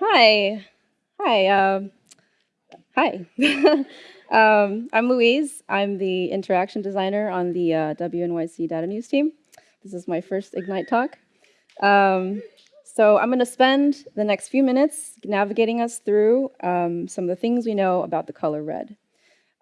Hi. Hi. Um, hi. um, I'm Louise. I'm the interaction designer on the uh, WNYC Data News team. This is my first Ignite talk. Um, so I'm going to spend the next few minutes navigating us through um, some of the things we know about the color red.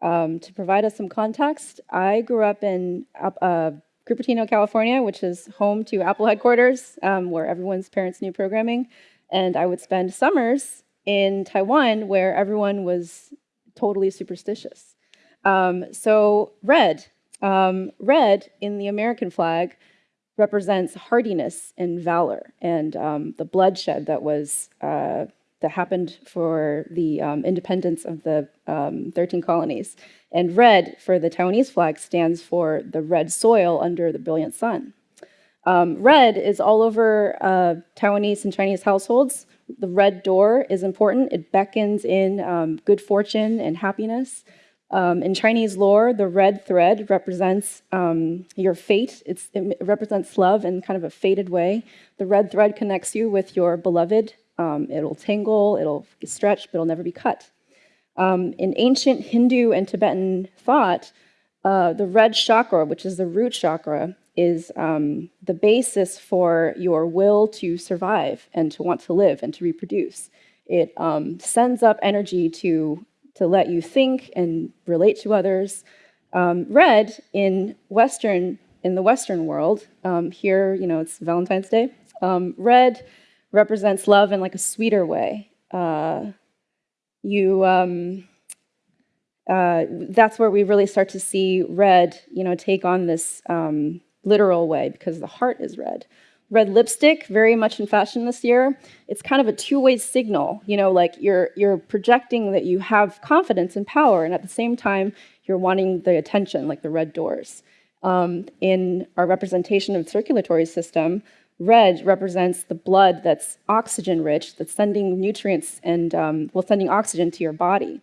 Um, to provide us some context, I grew up in uh, Cupertino, California, which is home to Apple headquarters, um, where everyone's parents knew programming. And I would spend summers in Taiwan, where everyone was totally superstitious. Um, so red, um, red in the American flag represents hardiness and valor and um, the bloodshed that was uh, that happened for the um, independence of the um, 13 colonies. And red for the Taiwanese flag stands for the red soil under the brilliant sun. Um, red is all over uh, Taiwanese and Chinese households. The red door is important. It beckons in um, good fortune and happiness. Um, in Chinese lore, the red thread represents um, your fate. It's, it represents love in kind of a faded way. The red thread connects you with your beloved. Um, it'll tangle, it'll stretch, but it'll never be cut. Um, in ancient Hindu and Tibetan thought, uh, the red chakra, which is the root chakra, is um, the basis for your will to survive and to want to live and to reproduce. It um, sends up energy to to let you think and relate to others. Um, red in Western in the Western world, um, here, you know, it's Valentine's Day. Red represents love in like a sweeter way. Uh, you, um, uh, that's where we really start to see red, you know, take on this um, literal way because the heart is red. Red lipstick, very much in fashion this year. It's kind of a two-way signal, you know, like you're, you're projecting that you have confidence and power, and at the same time, you're wanting the attention, like the red doors. Um, in our representation of the circulatory system, red represents the blood that's oxygen rich, that's sending nutrients and, um, well, sending oxygen to your body.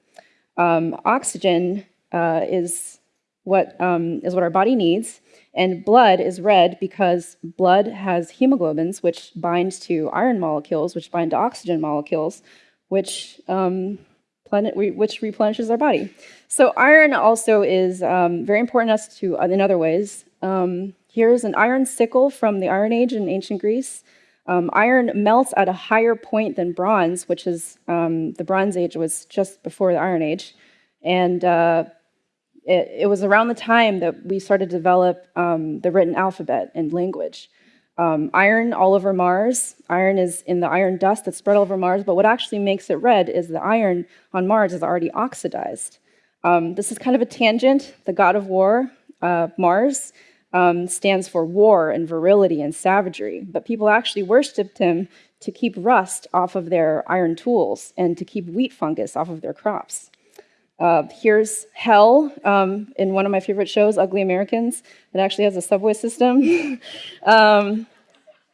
Um, oxygen uh, is, what, um, is what our body needs, and blood is red because blood has hemoglobins, which bind to iron molecules, which bind to oxygen molecules, which, um, planet, which replenishes our body. So iron also is um, very important to us to, in other ways. Um, here's an iron sickle from the Iron Age in ancient Greece. Um, iron melts at a higher point than bronze, which is um, the Bronze Age was just before the Iron Age. And uh, it, it, was around the time that we started to develop um, the written alphabet and language. Um, iron all over Mars. Iron is in the iron dust that's spread all over Mars, but what actually makes it red is the iron on Mars is already oxidized. Um, this is kind of a tangent. The god of war, uh, Mars, um, stands for war and virility and savagery, but people actually worshipped him to keep rust off of their iron tools and to keep wheat fungus off of their crops. Uh, here's Hell um, in one of my favorite shows, Ugly Americans. It actually has a subway system. um,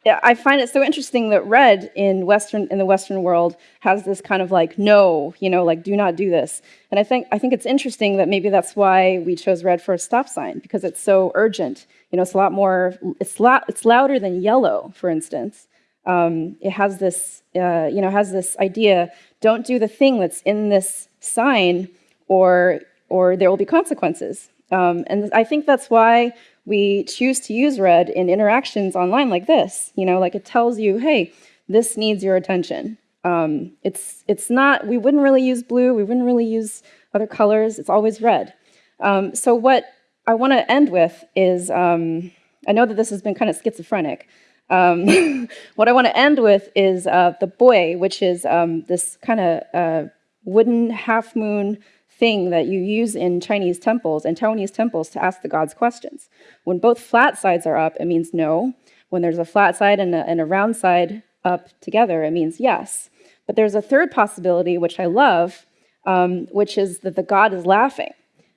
I find it so interesting that red in Western in the Western world has this kind of like no, you know, like do not do this. And I think I think it's interesting that maybe that's why we chose red for a stop sign because it's so urgent. You know, it's a lot more. It's lot. It's louder than yellow, for instance. Um, it has this, uh, you know, has this idea. Don't do the thing that's in this sign or, or there will be consequences. Um, and I think that's why we choose to use red in interactions online like this. You know, like it tells you, hey, this needs your attention. Um, it's, it's not, we wouldn't really use blue, we wouldn't really use other colors, it's always red. Um, so what I want to end with is, um, I know that this has been kind of schizophrenic. Um, what I want to end with is uh, the boy, which is um, this kind of uh, wooden half moon thing that you use in Chinese temples and Taiwanese temples to ask the gods questions. When both flat sides are up, it means no. When there's a flat side and a, and a round side up together, it means yes. But there's a third possibility, which I love, um, which is that the god is laughing.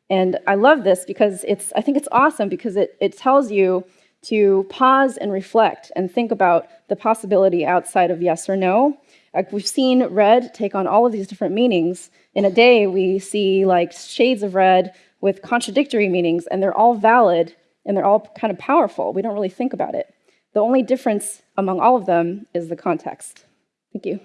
And I love this because it's, I think it's awesome because it, it tells you to pause and reflect and think about the possibility outside of yes or no like we've seen red take on all of these different meanings. In a day, we see like shades of red with contradictory meanings, and they're all valid and they're all kind of powerful. We don't really think about it. The only difference among all of them is the context. Thank you.